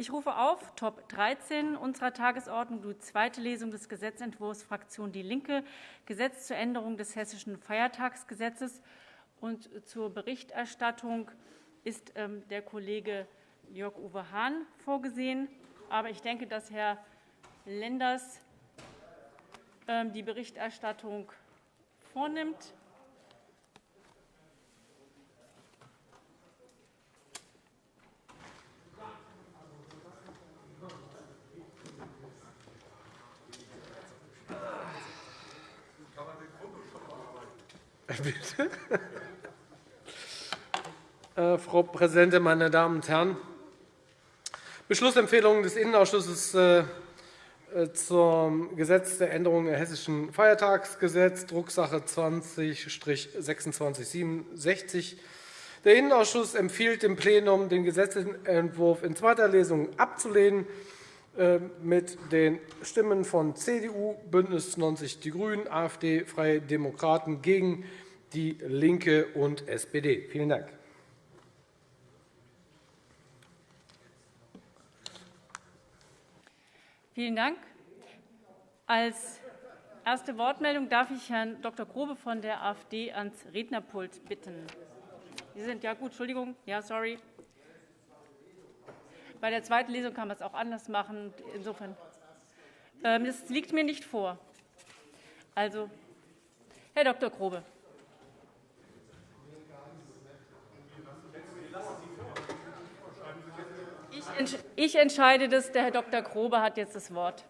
Ich rufe auf Top 13 unserer Tagesordnung die zweite Lesung des Gesetzentwurfs Fraktion DIE LINKE, Gesetz zur Änderung des Hessischen Feiertagsgesetzes. Und zur Berichterstattung ist ähm, der Kollege Jörg-Uwe Hahn vorgesehen. Aber ich denke, dass Herr Lenders ähm, die Berichterstattung vornimmt. Bitte. Äh, Frau Präsidentin, meine Damen und Herren! Beschlussempfehlung des Innenausschusses äh, äh, zum Gesetz der Änderung des Hessischen Feiertagsgesetz, Drucksache 20-2667. Der Innenausschuss empfiehlt dem Plenum, den Gesetzentwurf in zweiter Lesung abzulehnen mit den Stimmen von CDU, BÜNDNIS 90 die GRÜNEN, AfD, Freie Demokraten gegen DIE LINKE und SPD. Vielen Dank. Vielen Dank. Als erste Wortmeldung darf ich Herrn Dr. Grobe von der AfD ans Rednerpult bitten. Sie sind ja gut, Entschuldigung, ja, sorry. Bei der zweiten Lesung kann man es auch anders machen. Insofern, ähm, das liegt mir nicht vor. Also, Herr Dr. Grobe. Ich entscheide das. Der Herr Dr. Grobe hat jetzt das Wort.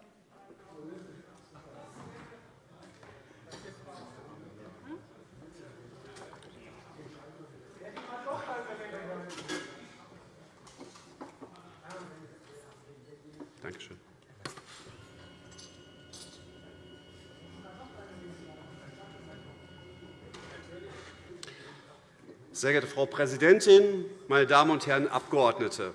Sehr geehrte Frau Präsidentin, meine Damen und Herren Abgeordnete!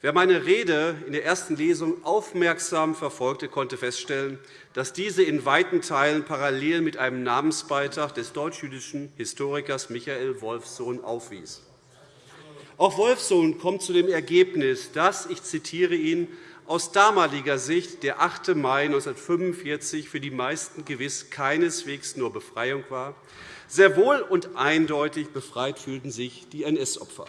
Wer meine Rede in der ersten Lesung aufmerksam verfolgte, konnte feststellen, dass diese in weiten Teilen parallel mit einem Namensbeitrag des deutsch-jüdischen Historikers Michael Wolfsohn aufwies. Auch Wolfsohn kommt zu dem Ergebnis, dass, ich zitiere ihn, aus damaliger Sicht der 8. Mai 1945 für die meisten gewiss keineswegs nur Befreiung war. Sehr wohl und eindeutig befreit fühlten sich die NS-Opfer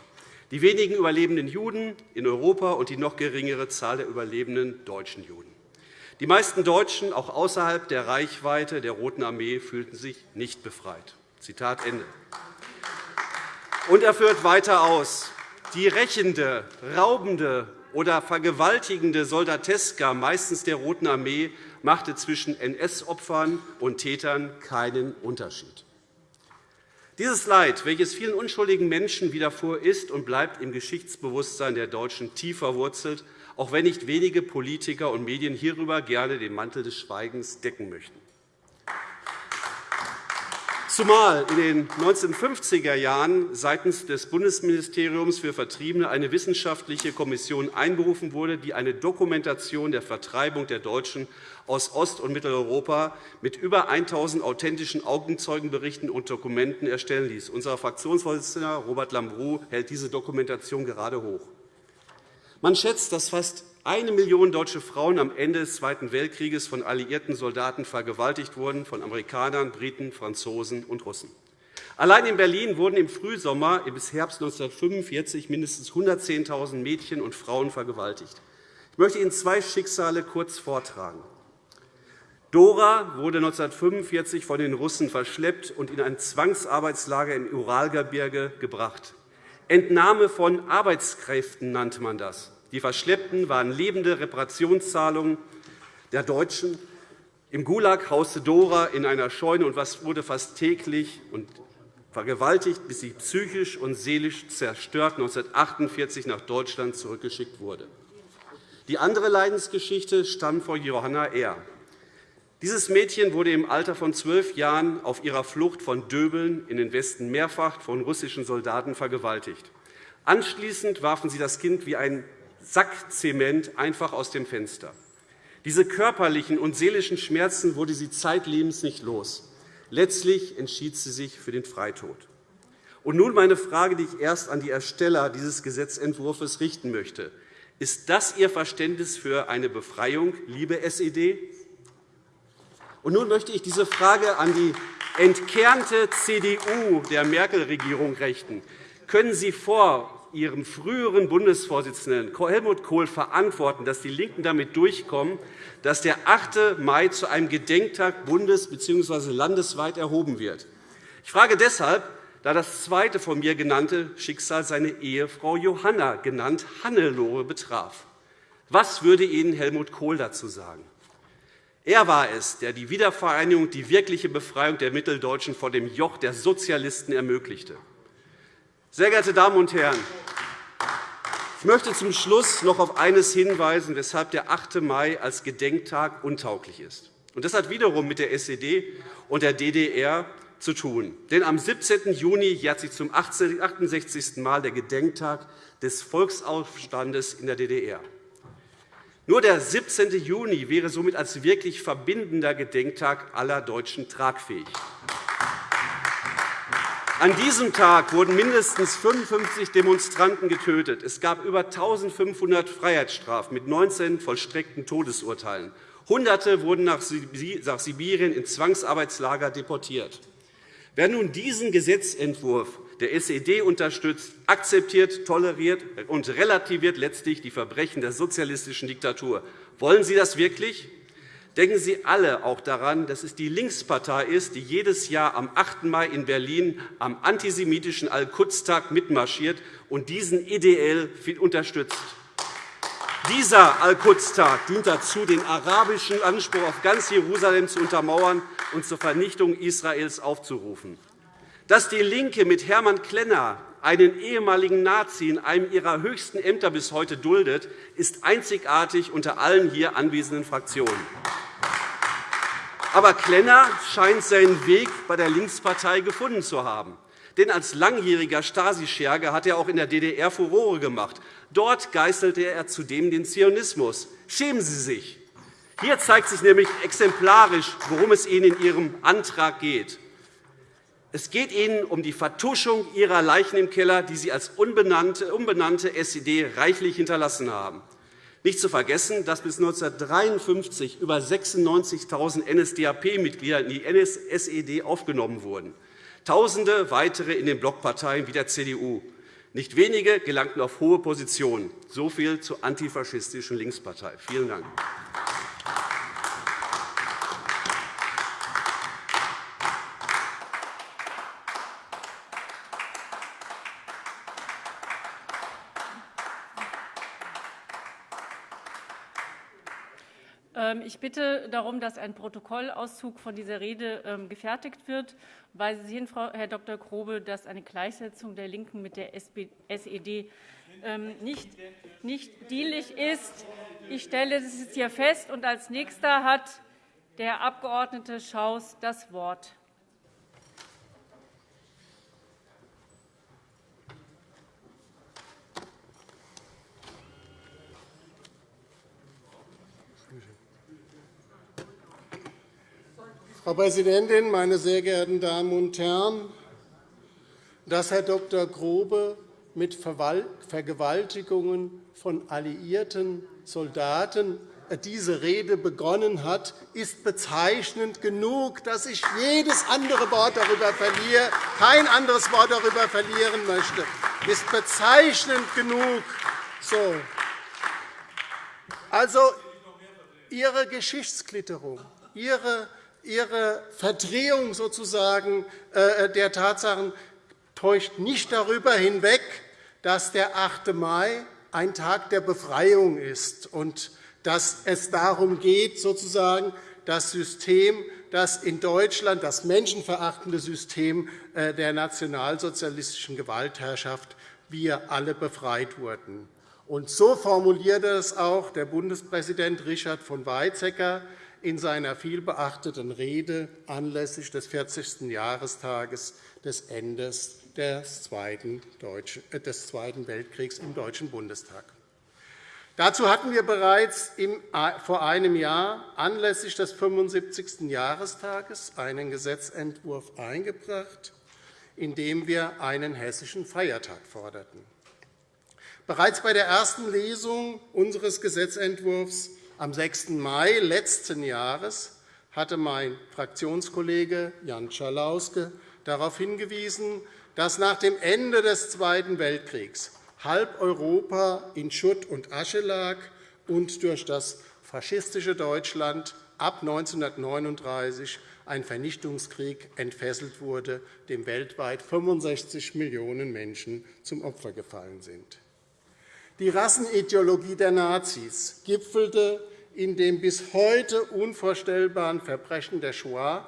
die wenigen überlebenden Juden in Europa und die noch geringere Zahl der überlebenden deutschen Juden. Die meisten Deutschen, auch außerhalb der Reichweite der Roten Armee, fühlten sich nicht befreit. Zitat Ende. Und er führt weiter aus. Die rächende, raubende oder vergewaltigende Soldateska, meistens der Roten Armee, machte zwischen NS-Opfern und Tätern keinen Unterschied. Dieses Leid, welches vielen unschuldigen Menschen widerfuhr, ist und bleibt im Geschichtsbewusstsein der Deutschen tief verwurzelt, auch wenn nicht wenige Politiker und Medien hierüber gerne den Mantel des Schweigens decken möchten. Zumal in den 1950er Jahren seitens des Bundesministeriums für Vertriebene eine wissenschaftliche Kommission einberufen wurde, die eine Dokumentation der Vertreibung der Deutschen aus Ost- und Mitteleuropa mit über 1.000 authentischen Augenzeugenberichten und Dokumenten erstellen ließ. Unser Fraktionsvorsitzender Robert Lambrou hält diese Dokumentation gerade hoch. Man schätzt, dass fast eine Million deutsche Frauen am Ende des Zweiten Weltkrieges von alliierten Soldaten vergewaltigt wurden, von Amerikanern, Briten, Franzosen und Russen. Allein in Berlin wurden im Frühsommer bis Herbst 1945 mindestens 110.000 Mädchen und Frauen vergewaltigt. Ich möchte Ihnen zwei Schicksale kurz vortragen. Dora wurde 1945 von den Russen verschleppt und in ein Zwangsarbeitslager im Uralgebirge gebracht. Entnahme von Arbeitskräften nannte man das. Die Verschleppten waren lebende Reparationszahlungen der Deutschen. Im Gulag hauste Dora in einer Scheune und wurde fast täglich und vergewaltigt, bis sie psychisch und seelisch zerstört 1948 nach Deutschland zurückgeschickt wurde. Die andere Leidensgeschichte stammt von Johanna R. Dieses Mädchen wurde im Alter von zwölf Jahren auf ihrer Flucht von Döbeln in den Westen mehrfach von russischen Soldaten vergewaltigt. Anschließend warfen sie das Kind wie ein Sack Zement einfach aus dem Fenster. Diese körperlichen und seelischen Schmerzen wurde sie zeitlebens nicht los. Letztlich entschied sie sich für den Freitod. Und nun meine Frage, die ich erst an die Ersteller dieses Gesetzentwurfs richten möchte. Ist das Ihr Verständnis für eine Befreiung, liebe SED? Und nun möchte ich diese Frage an die entkernte CDU der Merkel-Regierung richten. Können Sie vor Ihrem früheren Bundesvorsitzenden Helmut Kohl verantworten, dass die LINKEN damit durchkommen, dass der 8. Mai zu einem Gedenktag bundes- bzw. landesweit erhoben wird. Ich frage deshalb, da das zweite von mir genannte Schicksal seine Ehefrau Johanna, genannt Hannelore, betraf. Was würde Ihnen Helmut Kohl dazu sagen? Er war es, der die Wiedervereinigung, die wirkliche Befreiung der Mitteldeutschen vor dem Joch der Sozialisten ermöglichte. Sehr geehrte Damen und Herren, ich möchte zum Schluss noch auf eines hinweisen, weshalb der 8. Mai als Gedenktag untauglich ist. Das hat wiederum mit der SED und der DDR zu tun. Denn am 17. Juni jährt sich zum 68. Mal der Gedenktag des Volksaufstandes in der DDR. Nur der 17. Juni wäre somit als wirklich verbindender Gedenktag aller Deutschen tragfähig. An diesem Tag wurden mindestens 55 Demonstranten getötet. Es gab über 1.500 Freiheitsstrafen mit 19 vollstreckten Todesurteilen. Hunderte wurden nach Sibirien in Zwangsarbeitslager deportiert. Wer nun diesen Gesetzentwurf der SED unterstützt, akzeptiert, toleriert und relativiert letztlich die Verbrechen der sozialistischen Diktatur. Wollen Sie das wirklich? Denken Sie alle auch daran, dass es die Linkspartei ist, die jedes Jahr am 8. Mai in Berlin am antisemitischen Al-Quds-Tag mitmarschiert und diesen ideell unterstützt. Dieser Al-Quds-Tag dient dazu, den arabischen Anspruch auf ganz Jerusalem zu untermauern und zur Vernichtung Israels aufzurufen. Dass DIE LINKE mit Hermann Klenner einen ehemaligen Nazi in einem ihrer höchsten Ämter bis heute duldet, ist einzigartig unter allen hier anwesenden Fraktionen. Aber Klenner scheint seinen Weg bei der Linkspartei gefunden zu haben. Denn als langjähriger Stasi-Scherge hat er auch in der DDR Furore gemacht. Dort geißelte er zudem den Zionismus. Schämen Sie sich! Hier zeigt sich nämlich exemplarisch, worum es Ihnen in Ihrem Antrag geht. Es geht Ihnen um die Vertuschung Ihrer Leichen im Keller, die Sie als unbenannte SED reichlich hinterlassen haben. Nicht zu vergessen, dass bis 1953 über 96.000 NSDAP-Mitglieder in die SED aufgenommen wurden, Tausende weitere in den Blockparteien wie der CDU. Nicht wenige gelangten auf hohe Positionen. So viel zur antifaschistischen Linkspartei. Vielen Dank. Ich bitte darum, dass ein Protokollauszug von dieser Rede ähm, gefertigt wird. Weisen Sie hin, Herr Dr. Grobe, dass eine Gleichsetzung der LINKEN mit der SED ähm, nicht, nicht dienlich ist. Ich stelle das jetzt hier fest. Und als Nächster hat der Abg. Schaus das Wort. Frau Präsidentin, meine sehr geehrten Damen und Herren! Dass Herr Dr. Grobe mit Vergewaltigungen von alliierten Soldaten äh, diese Rede begonnen hat, ist bezeichnend genug, dass ich jedes andere Wort darüber verliere, kein anderes Wort darüber verlieren möchte. ist bezeichnend genug. So. Also, Ihre Geschichtsklitterung, Ihre Ihre Verdrehung sozusagen äh, der Tatsachen täuscht nicht darüber hinweg, dass der 8. Mai ein Tag der Befreiung ist und dass es darum geht, sozusagen das System, das in Deutschland das menschenverachtende System äh, der nationalsozialistischen Gewaltherrschaft wir alle befreit wurden. Und so formulierte es auch der Bundespräsident Richard von Weizsäcker in seiner vielbeachteten Rede anlässlich des 40. Jahrestages des Endes des Zweiten äh, Weltkriegs im Deutschen Bundestag. Dazu hatten wir bereits vor einem Jahr anlässlich des 75. Jahrestages einen Gesetzentwurf eingebracht, in dem wir einen hessischen Feiertag forderten. Bereits bei der ersten Lesung unseres Gesetzentwurfs am 6. Mai letzten Jahres hatte mein Fraktionskollege Jan Schalauske darauf hingewiesen, dass nach dem Ende des Zweiten Weltkriegs halb Europa in Schutt und Asche lag und durch das faschistische Deutschland ab 1939 ein Vernichtungskrieg entfesselt wurde, dem weltweit 65 Millionen Menschen zum Opfer gefallen sind. Die Rassenideologie der Nazis gipfelte in dem bis heute unvorstellbaren Verbrechen der Shoah,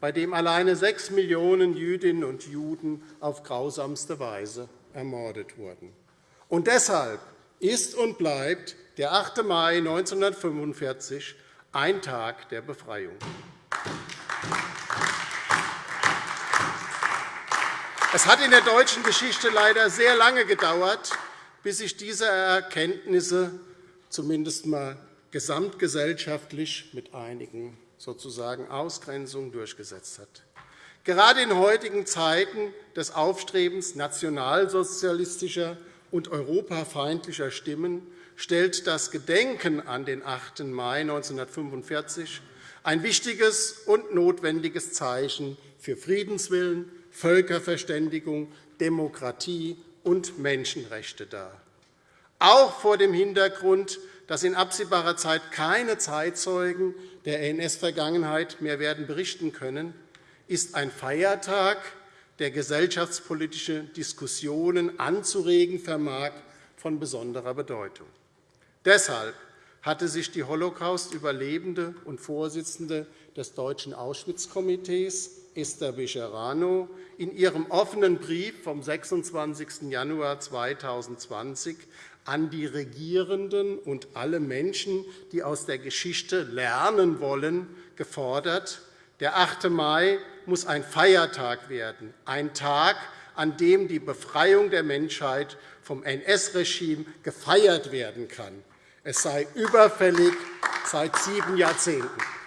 bei dem alleine sechs Millionen Jüdinnen und Juden auf grausamste Weise ermordet wurden. Und deshalb ist und bleibt der 8. Mai 1945 ein Tag der Befreiung. Es hat in der deutschen Geschichte leider sehr lange gedauert, bis sich diese Erkenntnisse zumindest einmal gesamtgesellschaftlich mit einigen sozusagen Ausgrenzungen durchgesetzt hat. Gerade in heutigen Zeiten des Aufstrebens nationalsozialistischer und europafeindlicher Stimmen stellt das Gedenken an den 8. Mai 1945 ein wichtiges und notwendiges Zeichen für Friedenswillen, Völkerverständigung, Demokratie und Menschenrechte dar. Auch vor dem Hintergrund, dass in absehbarer Zeit keine Zeitzeugen der NS-Vergangenheit mehr werden berichten können, ist ein Feiertag, der gesellschaftspolitische Diskussionen anzuregen vermag, von besonderer Bedeutung. Deshalb hatte sich die Holocaust-Überlebende und Vorsitzende des Deutschen Auschwitz-Komitees, Esther Becherano, in ihrem offenen Brief vom 26. Januar 2020 an die Regierenden und alle Menschen, die aus der Geschichte lernen wollen, gefordert, der 8. Mai muss ein Feiertag werden, ein Tag, an dem die Befreiung der Menschheit vom NS-Regime gefeiert werden kann. Es sei überfällig seit sieben Jahrzehnten.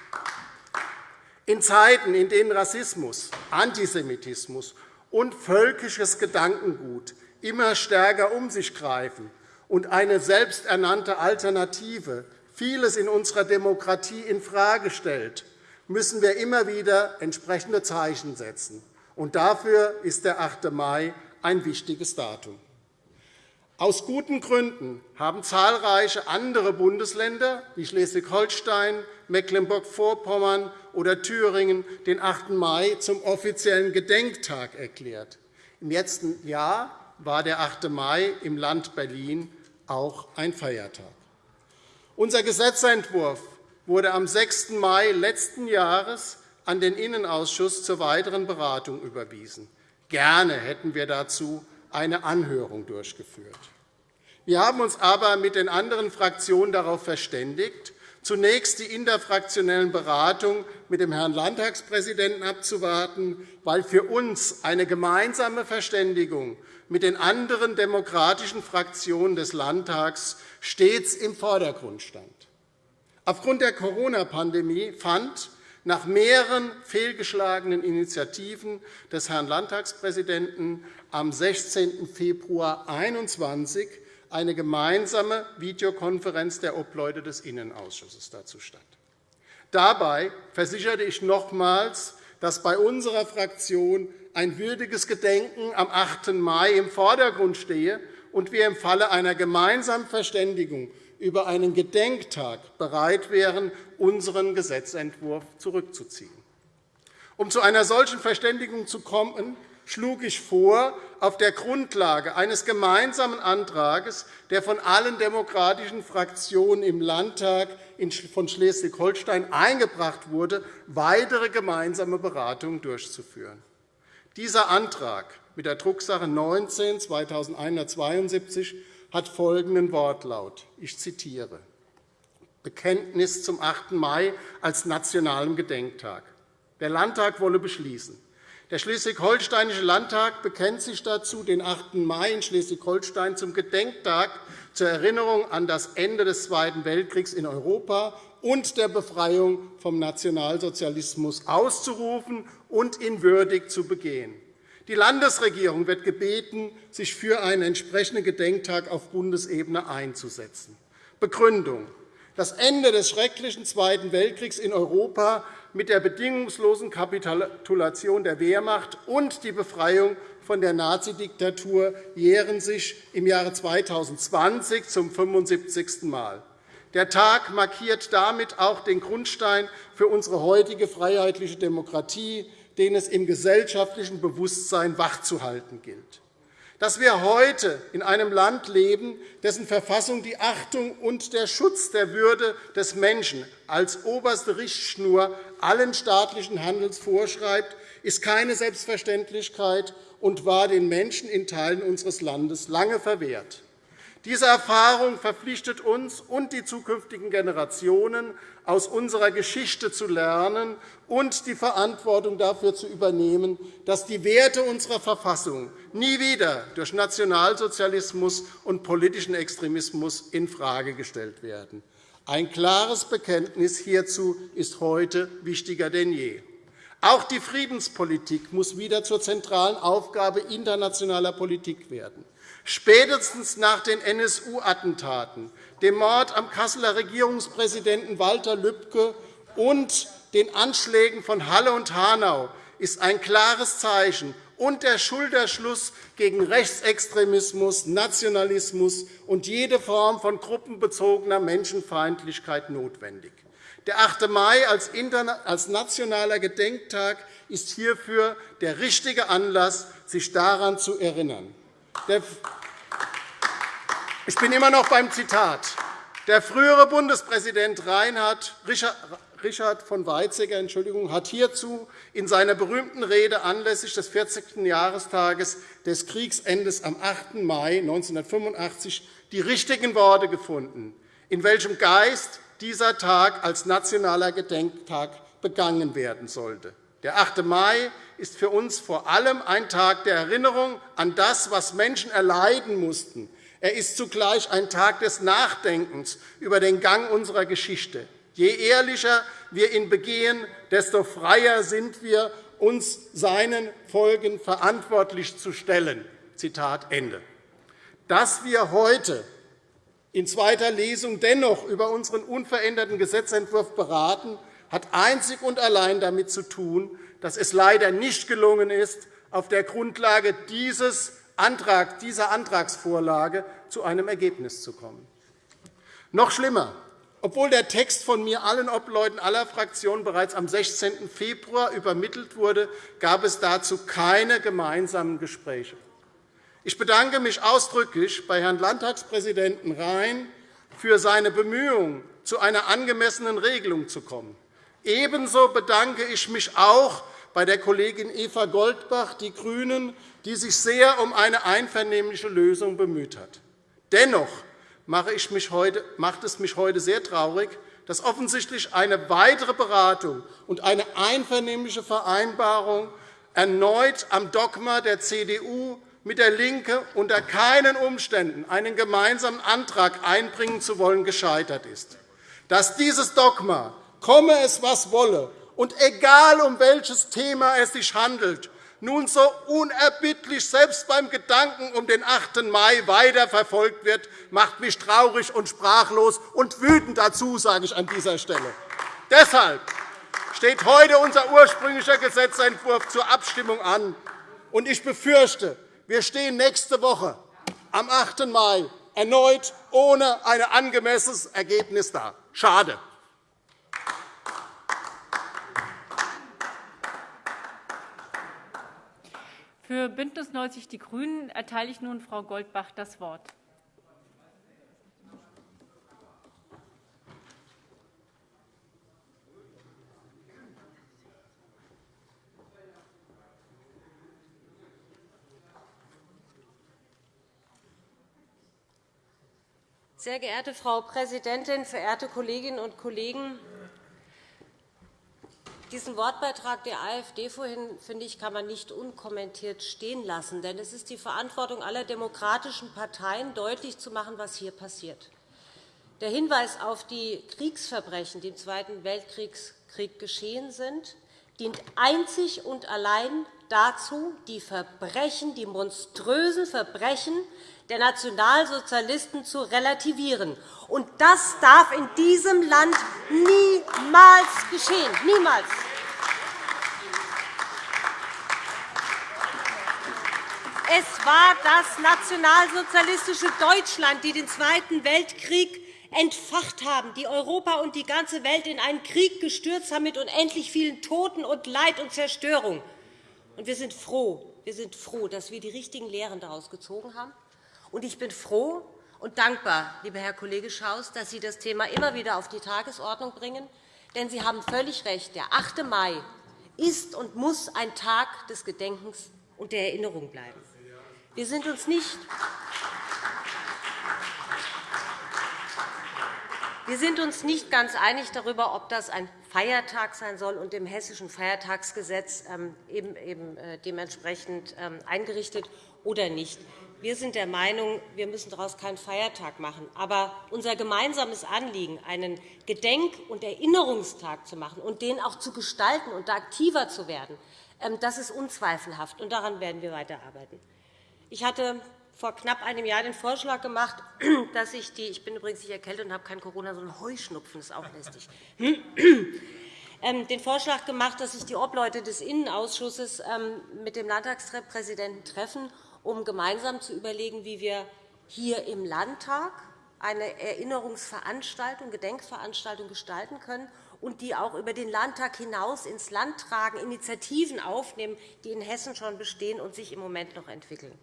In Zeiten, in denen Rassismus, Antisemitismus und völkisches Gedankengut immer stärker um sich greifen und eine selbsternannte Alternative vieles in unserer Demokratie infrage stellt, müssen wir immer wieder entsprechende Zeichen setzen. Und dafür ist der 8. Mai ein wichtiges Datum. Aus guten Gründen haben zahlreiche andere Bundesländer wie Schleswig-Holstein, Mecklenburg-Vorpommern oder Thüringen den 8. Mai zum offiziellen Gedenktag erklärt. Im letzten Jahr war der 8. Mai im Land Berlin auch ein Feiertag. Unser Gesetzentwurf wurde am 6. Mai letzten Jahres an den Innenausschuss zur weiteren Beratung überwiesen. Gerne hätten wir dazu eine Anhörung durchgeführt. Wir haben uns aber mit den anderen Fraktionen darauf verständigt, zunächst die interfraktionellen Beratungen mit dem Herrn Landtagspräsidenten abzuwarten, weil für uns eine gemeinsame Verständigung mit den anderen demokratischen Fraktionen des Landtags stets im Vordergrund stand. Aufgrund der Corona-Pandemie fand nach mehreren fehlgeschlagenen Initiativen des Herrn Landtagspräsidenten am 16. Februar 2021 eine gemeinsame Videokonferenz der Obleute des Innenausschusses dazu statt. Dabei versicherte ich nochmals, dass bei unserer Fraktion ein würdiges Gedenken am 8. Mai im Vordergrund stehe und wir im Falle einer gemeinsamen Verständigung über einen Gedenktag bereit wären, unseren Gesetzentwurf zurückzuziehen. Um zu einer solchen Verständigung zu kommen, schlug ich vor, auf der Grundlage eines gemeinsamen Antrags, der von allen demokratischen Fraktionen im Landtag von Schleswig-Holstein eingebracht wurde, weitere gemeinsame Beratungen durchzuführen. Dieser Antrag mit der Drucksache 19-2172 hat folgenden Wortlaut. Ich zitiere. Bekenntnis zum 8. Mai als nationalem Gedenktag. Der Landtag wolle beschließen. Der Schleswig-Holsteinische Landtag bekennt sich dazu, den 8. Mai in Schleswig-Holstein zum Gedenktag zur Erinnerung an das Ende des Zweiten Weltkriegs in Europa und der Befreiung vom Nationalsozialismus auszurufen und ihn würdig zu begehen. Die Landesregierung wird gebeten, sich für einen entsprechenden Gedenktag auf Bundesebene einzusetzen. Begründung. Das Ende des schrecklichen Zweiten Weltkriegs in Europa mit der bedingungslosen Kapitulation der Wehrmacht und die Befreiung von der Nazidiktatur jähren sich im Jahre 2020 zum 75. Mal. Der Tag markiert damit auch den Grundstein für unsere heutige freiheitliche Demokratie, den es im gesellschaftlichen Bewusstsein wachzuhalten gilt. Dass wir heute in einem Land leben, dessen Verfassung die Achtung und der Schutz der Würde des Menschen als oberste Richtschnur allen staatlichen Handels vorschreibt, ist keine Selbstverständlichkeit und war den Menschen in Teilen unseres Landes lange verwehrt. Diese Erfahrung verpflichtet uns und die zukünftigen Generationen, aus unserer Geschichte zu lernen und die Verantwortung dafür zu übernehmen, dass die Werte unserer Verfassung nie wieder durch Nationalsozialismus und politischen Extremismus infrage gestellt werden. Ein klares Bekenntnis hierzu ist heute wichtiger denn je. Auch die Friedenspolitik muss wieder zur zentralen Aufgabe internationaler Politik werden. Spätestens nach den NSU-Attentaten, dem Mord am Kasseler Regierungspräsidenten Walter Lübcke und den Anschlägen von Halle und Hanau ist ein klares Zeichen und der Schulterschluss gegen Rechtsextremismus, Nationalismus und jede Form von gruppenbezogener Menschenfeindlichkeit notwendig. Der 8. Mai als nationaler Gedenktag ist hierfür der richtige Anlass, sich daran zu erinnern. Ich bin immer noch beim Zitat. Der frühere Bundespräsident Reinhard Richard von Weizsäcker Entschuldigung, hat hierzu in seiner berühmten Rede anlässlich des 40. Jahrestages des Kriegsendes am 8. Mai 1985 die richtigen Worte gefunden, in welchem Geist dieser Tag als nationaler Gedenktag begangen werden sollte. Der 8. Mai ist für uns vor allem ein Tag der Erinnerung an das, was Menschen erleiden mussten. Er ist zugleich ein Tag des Nachdenkens über den Gang unserer Geschichte. Je ehrlicher wir ihn begehen, desto freier sind wir, uns seinen Folgen verantwortlich zu stellen. Zitat Ende. Dass wir heute in zweiter Lesung dennoch über unseren unveränderten Gesetzentwurf beraten, hat einzig und allein damit zu tun, dass es leider nicht gelungen ist, auf der Grundlage dieses Antrag, dieser Antragsvorlage zu einem Ergebnis zu kommen. Noch schlimmer. Obwohl der Text von mir allen Obleuten aller Fraktionen bereits am 16. Februar übermittelt wurde, gab es dazu keine gemeinsamen Gespräche. Ich bedanke mich ausdrücklich bei Herrn Landtagspräsidenten Rhein für seine Bemühungen, zu einer angemessenen Regelung zu kommen. Ebenso bedanke ich mich auch bei der Kollegin Eva Goldbach, die GRÜNEN, die sich sehr um eine einvernehmliche Lösung bemüht hat. Dennoch macht es mich heute sehr traurig, dass offensichtlich eine weitere Beratung und eine einvernehmliche Vereinbarung erneut am Dogma der CDU mit der LINKE unter keinen Umständen einen gemeinsamen Antrag einbringen zu wollen, gescheitert ist. Dass dieses Dogma komme es, was wolle, und egal, um welches Thema es sich handelt, nun so unerbittlich selbst beim Gedanken um den 8. Mai weiterverfolgt wird, macht mich traurig und sprachlos und wütend dazu, sage ich an dieser Stelle. Deshalb steht heute unser ursprünglicher Gesetzentwurf zur Abstimmung an. Und ich befürchte, wir stehen nächste Woche am 8. Mai erneut ohne ein angemessenes Ergebnis da. Schade. Für BÜNDNIS 90 die GRÜNEN erteile ich nun Frau Goldbach das Wort. Sehr geehrte Frau Präsidentin, verehrte Kolleginnen und Kollegen! Diesen Wortbeitrag der AfD vorhin finde ich, kann man nicht unkommentiert stehen lassen. Denn es ist die Verantwortung aller demokratischen Parteien, deutlich zu machen, was hier passiert. Der Hinweis auf die Kriegsverbrechen, die im Zweiten Weltkrieg geschehen sind, dient einzig und allein dazu, die Verbrechen, die monströsen Verbrechen der Nationalsozialisten zu relativieren. Und das darf in diesem Land niemals geschehen. Niemals. Es war das nationalsozialistische Deutschland, die den Zweiten Weltkrieg entfacht haben, die Europa und die ganze Welt in einen Krieg gestürzt haben mit unendlich vielen Toten und Leid und Zerstörung. Und wir sind froh, wir sind froh, dass wir die richtigen Lehren daraus gezogen haben. Und ich bin froh und dankbar, lieber Herr Kollege Schaus, dass Sie das Thema immer wieder auf die Tagesordnung bringen. Denn Sie haben völlig recht. Der 8. Mai ist und muss ein Tag des Gedenkens und der Erinnerung bleiben. Wir sind uns nicht Wir sind uns nicht ganz einig darüber, ob das ein Feiertag sein soll und im Hessischen Feiertagsgesetz ähm, eben, äh, dementsprechend ähm, eingerichtet oder nicht. Wir sind der Meinung, wir müssen daraus keinen Feiertag machen. Aber unser gemeinsames Anliegen, einen Gedenk- und Erinnerungstag zu machen und den auch zu gestalten und da aktiver zu werden, ähm, das ist unzweifelhaft. und Daran werden wir weiterarbeiten. Ich hatte vor knapp einem Jahr den Vorschlag gemacht, dass ich die – ich bin übrigens nicht erkältet und habe kein Corona, sondern Heuschnupfen, ist auch lästig ähm, den Vorschlag gemacht, dass sich die Obleute des Innenausschusses ähm, mit dem Landtagspräsidenten treffen, um gemeinsam zu überlegen, wie wir hier im Landtag eine Erinnerungsveranstaltung, Gedenkveranstaltung gestalten können und die auch über den Landtag hinaus ins Land tragen, Initiativen aufnehmen, die in Hessen schon bestehen und sich im Moment noch entwickeln.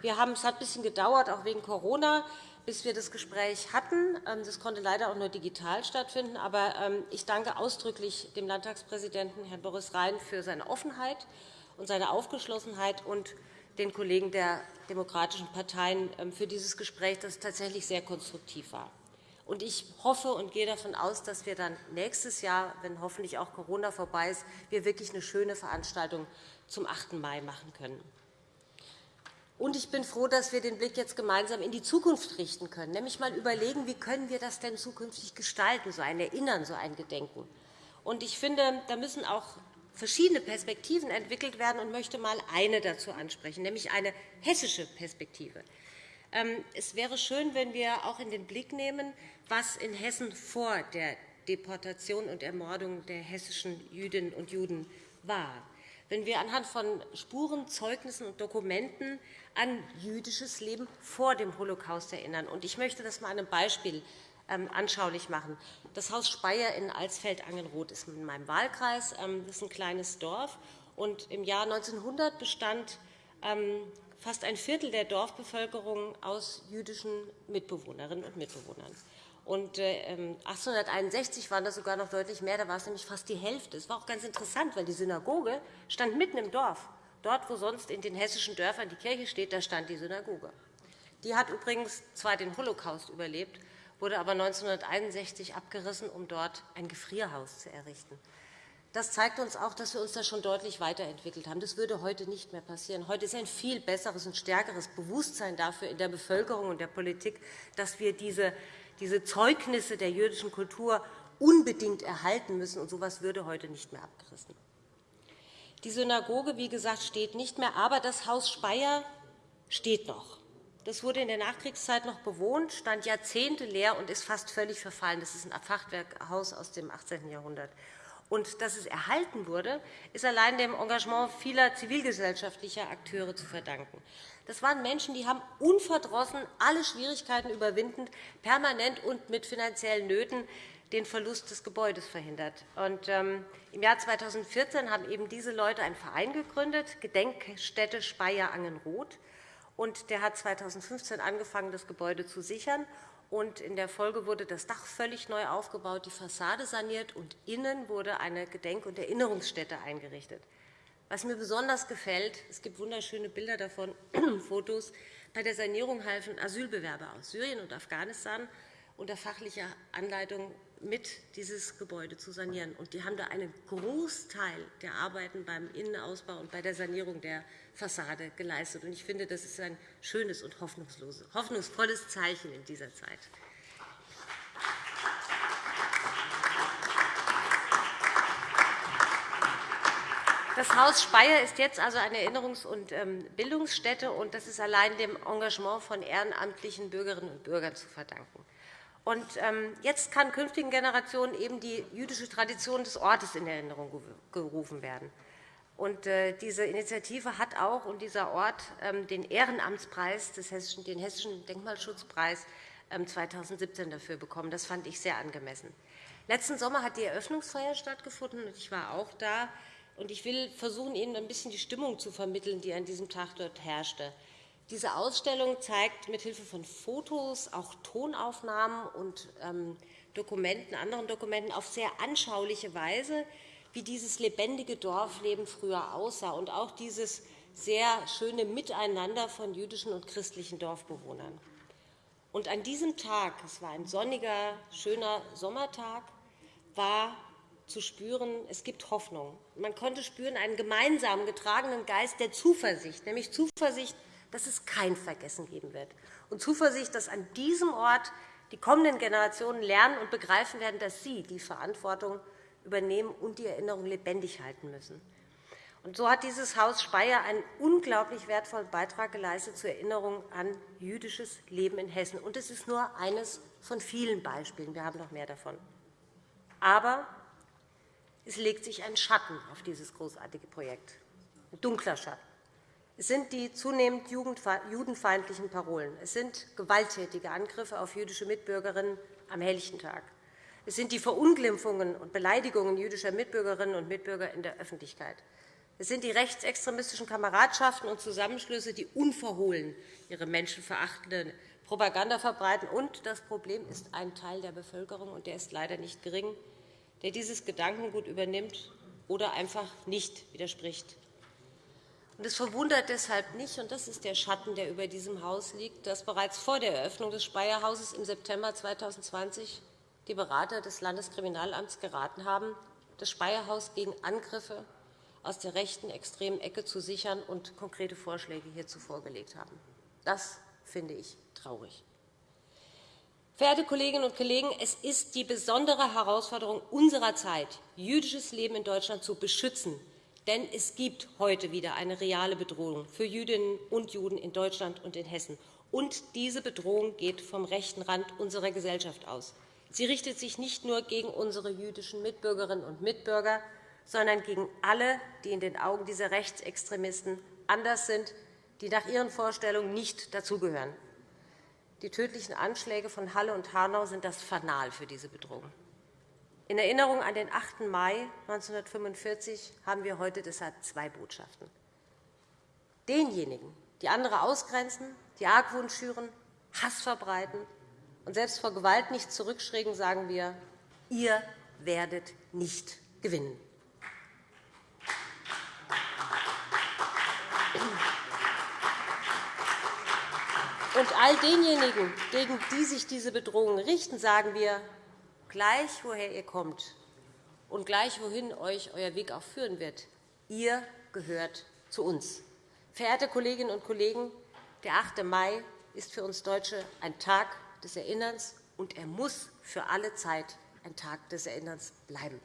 Wir haben, es hat ein bisschen gedauert, auch wegen Corona, bis wir das Gespräch hatten. Ähm, das konnte leider auch nur digital stattfinden. Aber ähm, ich danke ausdrücklich dem Landtagspräsidenten, Herrn Boris Rhein, für seine Offenheit und seine Aufgeschlossenheit und den Kollegen der demokratischen Parteien ähm, für dieses Gespräch, das tatsächlich sehr konstruktiv war. Ich hoffe und gehe davon aus, dass wir dann nächstes Jahr, wenn hoffentlich auch Corona vorbei ist, wir wirklich eine schöne Veranstaltung zum 8. Mai machen können. Und ich bin froh, dass wir den Blick jetzt gemeinsam in die Zukunft richten können, nämlich einmal überlegen, wie können wir das denn zukünftig gestalten, so ein Erinnern, so ein Gedenken. Und ich finde, da müssen auch verschiedene Perspektiven entwickelt werden und möchte einmal eine dazu ansprechen, nämlich eine hessische Perspektive. Ähm, es wäre schön, wenn wir auch in den Blick nehmen, was in Hessen vor der Deportation und Ermordung der hessischen Jüdinnen und Juden war wenn wir anhand von Spuren, Zeugnissen und Dokumenten an jüdisches Leben vor dem Holocaust erinnern. Ich möchte das einmal an einem Beispiel anschaulich machen. Das Haus Speyer in Alsfeld-Angenroth ist in meinem Wahlkreis. Ähm, das ist ein kleines Dorf. Im Jahr 1900 bestand ähm, fast ein Viertel der Dorfbevölkerung aus jüdischen Mitbewohnerinnen und Mitbewohnern. Und 1861 ähm, waren das sogar noch deutlich mehr. Da war es nämlich fast die Hälfte. Es war auch ganz interessant, weil die Synagoge stand mitten im Dorf. Dort, wo sonst in den hessischen Dörfern die Kirche steht, da stand die Synagoge. Die hat übrigens zwar den Holocaust überlebt, wurde aber 1961 abgerissen, um dort ein Gefrierhaus zu errichten. Das zeigt uns auch, dass wir uns da schon deutlich weiterentwickelt haben. Das würde heute nicht mehr passieren. Heute ist ein viel besseres und stärkeres Bewusstsein dafür in der Bevölkerung und der Politik, dass wir diese diese Zeugnisse der jüdischen Kultur unbedingt erhalten müssen. Und so etwas würde heute nicht mehr abgerissen. Die Synagoge, wie gesagt, steht nicht mehr, aber das Haus Speyer steht noch. Das wurde in der Nachkriegszeit noch bewohnt, stand Jahrzehnte leer und ist fast völlig verfallen. Das ist ein Fachwerkhaus aus dem 18. Jahrhundert. Und dass es erhalten wurde, ist allein dem Engagement vieler zivilgesellschaftlicher Akteure zu verdanken. Das waren Menschen, die haben unverdrossen alle Schwierigkeiten überwindend, permanent und mit finanziellen Nöten den Verlust des Gebäudes verhindert. Und, ähm, Im Jahr 2014 haben eben diese Leute einen Verein gegründet, Gedenkstätte Speyer-Angenroth. Der hat 2015 angefangen, das Gebäude zu sichern. Und in der Folge wurde das Dach völlig neu aufgebaut, die Fassade saniert, und innen wurde eine Gedenk- und Erinnerungsstätte eingerichtet. Was mir besonders gefällt, es gibt wunderschöne Bilder davon, Fotos, bei der Sanierung halfen Asylbewerber aus Syrien und Afghanistan unter fachlicher Anleitung mit dieses Gebäude zu sanieren. Und die haben da einen Großteil der Arbeiten beim Innenausbau und bei der Sanierung der Fassade geleistet. Und ich finde, das ist ein schönes und hoffnungsvolles Zeichen in dieser Zeit. Das Haus Speyer ist jetzt also eine Erinnerungs- und ähm, Bildungsstätte, und das ist allein dem Engagement von ehrenamtlichen Bürgerinnen und Bürgern zu verdanken. Und ähm, jetzt kann künftigen Generationen eben die jüdische Tradition des Ortes in Erinnerung gerufen werden. Und äh, diese Initiative hat auch und dieser Ort ähm, den Ehrenamtspreis, den Hessischen Denkmalschutzpreis 2017 dafür bekommen. Das fand ich sehr angemessen. Letzten Sommer hat die Eröffnungsfeier stattgefunden, und ich war auch da. Ich will versuchen, Ihnen ein bisschen die Stimmung zu vermitteln, die an diesem Tag dort herrschte. Diese Ausstellung zeigt mithilfe von Fotos, auch Tonaufnahmen und ähm, Dokumenten, anderen Dokumenten auf sehr anschauliche Weise, wie dieses lebendige Dorfleben früher aussah und auch dieses sehr schöne Miteinander von jüdischen und christlichen Dorfbewohnern. Und an diesem Tag, es war ein sonniger, schöner Sommertag, war zu spüren, es gibt Hoffnung. Man konnte spüren einen gemeinsam getragenen Geist der Zuversicht, nämlich Zuversicht, dass es kein Vergessen geben wird, und Zuversicht, dass an diesem Ort die kommenden Generationen lernen und begreifen werden, dass sie die Verantwortung übernehmen und die Erinnerung lebendig halten müssen. Und so hat dieses Haus Speyer einen unglaublich wertvollen Beitrag geleistet zur Erinnerung an jüdisches Leben in Hessen. Und es ist nur eines von vielen Beispielen. Wir haben noch mehr davon. Aber es legt sich ein Schatten auf dieses großartige Projekt, ein dunkler Schatten. Es sind die zunehmend judenfeindlichen Parolen. Es sind gewalttätige Angriffe auf jüdische Mitbürgerinnen am helllichten Tag. Es sind die Verunglimpfungen und Beleidigungen jüdischer Mitbürgerinnen und Mitbürger in der Öffentlichkeit. Es sind die rechtsextremistischen Kameradschaften und Zusammenschlüsse, die unverhohlen ihre menschenverachtende Propaganda verbreiten. Und das Problem ist ein Teil der Bevölkerung, und der ist leider nicht gering, der dieses Gedankengut übernimmt oder einfach nicht widerspricht. Es verwundert deshalb nicht, und das ist der Schatten, der über diesem Haus liegt, dass bereits vor der Eröffnung des Speyer-Hauses im September 2020 die Berater des Landeskriminalamts geraten haben, das Speyer-Haus gegen Angriffe aus der rechten extremen Ecke zu sichern und konkrete Vorschläge hierzu vorgelegt haben. Das finde ich traurig. Verehrte Kolleginnen und Kollegen, es ist die besondere Herausforderung unserer Zeit, jüdisches Leben in Deutschland zu beschützen. Denn es gibt heute wieder eine reale Bedrohung für Jüdinnen und Juden in Deutschland und in Hessen. Und diese Bedrohung geht vom rechten Rand unserer Gesellschaft aus. Sie richtet sich nicht nur gegen unsere jüdischen Mitbürgerinnen und Mitbürger, sondern gegen alle, die in den Augen dieser Rechtsextremisten anders sind, die nach ihren Vorstellungen nicht dazugehören. Die tödlichen Anschläge von Halle und Hanau sind das Fanal für diese Bedrohung. In Erinnerung an den 8. Mai 1945 haben wir heute deshalb zwei Botschaften. Denjenigen, die andere ausgrenzen, die Argwohn schüren, Hass verbreiten und selbst vor Gewalt nicht zurückschrecken, sagen wir, ihr werdet nicht gewinnen. Und all denjenigen, gegen die sich diese Bedrohungen richten, sagen wir, gleich woher ihr kommt und gleich wohin euch euer Weg auch führen wird, ihr gehört zu uns. Verehrte Kolleginnen und Kollegen, der 8. Mai ist für uns Deutsche ein Tag des Erinnerns, und er muss für alle Zeit ein Tag des Erinnerns bleiben.